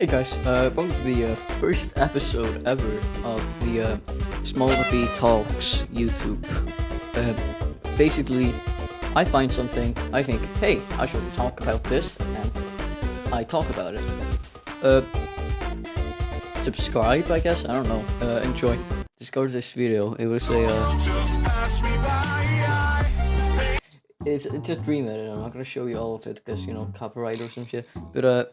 Hey guys, uh, welcome to the uh, first episode ever of the uh, Small B Talks YouTube. Uh, basically, I find something, I think, hey, I should talk about this, and I talk about it. Uh, subscribe, I guess, I don't know, uh, enjoy. Discover this video, it was a, uh, it's, it's a dream edit, I'm not gonna show you all of it, because, you know, copyright or some shit, but, uh,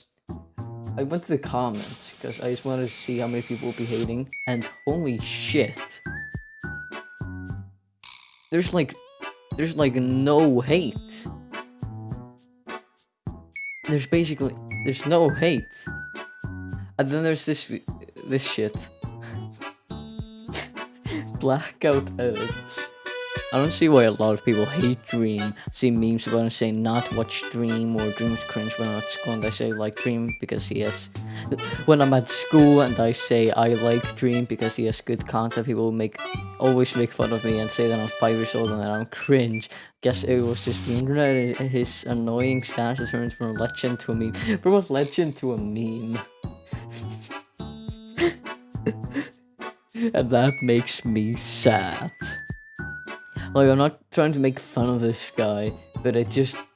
I went to the comments because I just wanted to see how many people would be hating, and holy shit. There's like, there's like no hate. There's basically, there's no hate. And then there's this, this shit. Blackout edits. I don't see why a lot of people hate Dream. See memes about him saying not watch Dream or Dream's cringe when I'm at school and I say like Dream because he has... when I'm at school and I say I like Dream because he has good content, people make always make fun of me and say that I'm 5 years old and that I'm cringe. Guess it was just the internet, and his annoying stance has turned from a legend to a meme. From a legend to a meme. and that makes me sad. Like, I'm not trying to make fun of this guy, but it just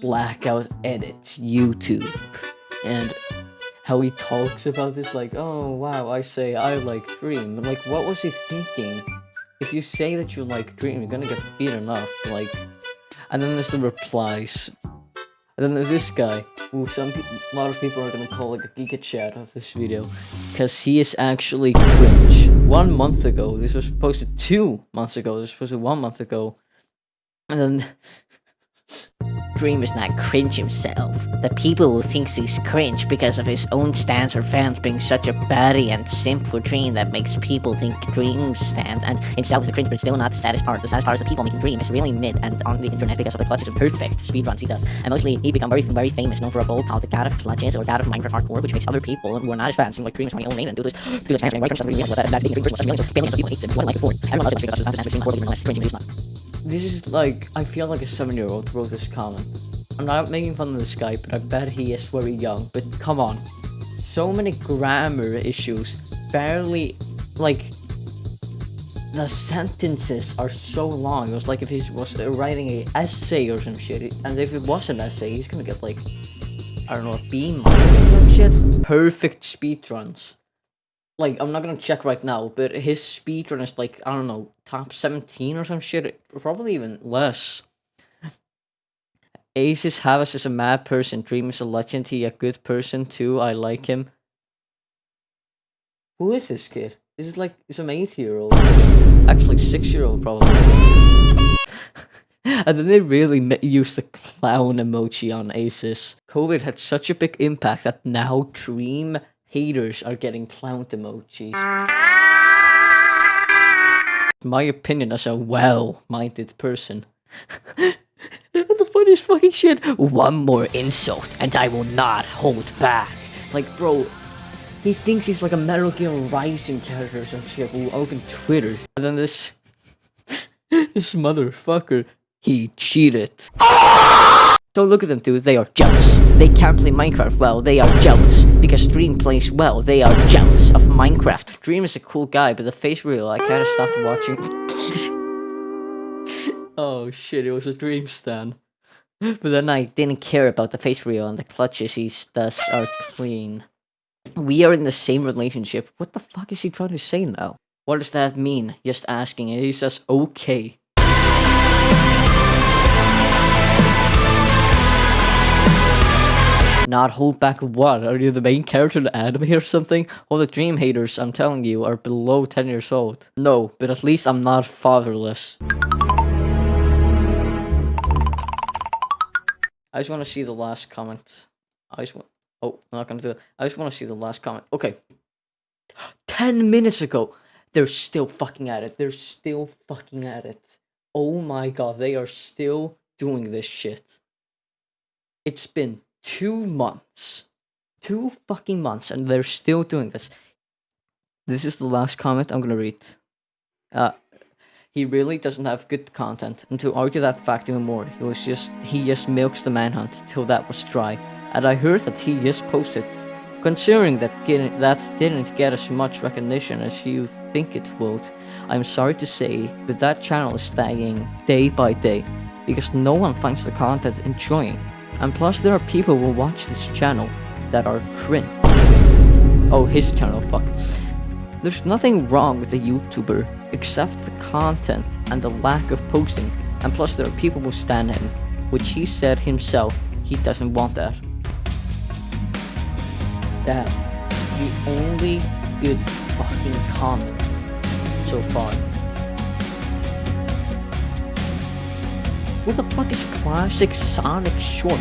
blackout edits YouTube. And how he talks about this, like, oh wow, I say I like Dream. Like, what was he thinking? If you say that you like Dream, you're gonna get beaten up, like... And then there's the replies. And then there's this guy, who some a lot of people are gonna call like a Giga Chad of this video, because he is actually cringe. One month ago, this was posted two months ago, this was posted one month ago, and then Dream is not cringe himself. The people who thinks he's cringe because of his own stance or fans being such a baddie and simp for Dream that makes people think Dream stand and himself is a cringe but still not the saddest part. The saddest part is the people making Dream is really mid and on the internet because of the clutches and perfect speedruns he does. And mostly he become very very famous, known for a bold politic god of clutches or god of Minecraft hardcore, which makes other people who are not his fans seem like Dream is my own name and do this do this fans and white really but that being a Dream person millions of millions of people hates him. What like it for? Everyone loves him because of his fans being horrible unless cringe he's not. This is like, I feel like a 7 year old wrote this comment. I'm not making fun of this guy, but I bet he is very young. But come on. So many grammar issues. Barely, like, the sentences are so long. It was like if he was writing a essay or some shit. And if it was an essay, he's gonna get like, I don't know, a B minus or some shit. Perfect speedruns like I'm not gonna check right now, but his speedrun is like I don't know top seventeen or some shit, probably even less. Aces Havas is a mad person. Dream is a legend. He a good person too. I like him. Who is this kid? Is it like an eight year old? Actually, six year old probably. and then they really used the clown emoji on Aces. COVID had such a big impact that now Dream haters are getting clown emojis. My opinion as a well-minded person. the funniest fucking shit. One more insult and I will not hold back. Like, bro, he thinks he's like a Metal Gear Rising character or some shit who opened Twitter. And then this... this motherfucker, he cheated. Don't look at them, dude. They are jealous. They can't play Minecraft well. They are jealous. Because Dream plays well. They are jealous of Minecraft. Dream is a cool guy, but the face real, I kind of stopped watching. Oh shit, it was a Dream stand. But then I didn't care about the face real and the clutches he thus are clean. We are in the same relationship. What the fuck is he trying to say now? What does that mean? Just asking. And he says, okay. not hold back what? Are you the main character in the anime or something? All the dream haters, I'm telling you, are below 10 years old. No, but at least I'm not fatherless. I just want to see the last comment. I just want... Oh, I'm not gonna do it. I just want to see the last comment. Okay. 10 minutes ago! They're still fucking at it. They're still fucking at it. Oh my god, they are still doing this shit. It's been two months. Two fucking months, and they're still doing this. This is the last comment I'm gonna read. Uh, he really doesn't have good content, and to argue that fact even more, he was just he just milks the manhunt till that was dry. And I heard that he just posted Considering that getting, that didn't get as much recognition as you think it would, I'm sorry to say, but that channel is dying day by day because no one finds the content enjoying. And plus there are people who watch this channel that are cringe. Oh, his channel, fuck. There's nothing wrong with the YouTuber except the content and the lack of posting. And plus there are people who stand him, which he said himself he doesn't want that. Damn. The only good fucking comment so far. Who the fuck is classic Sonic Short?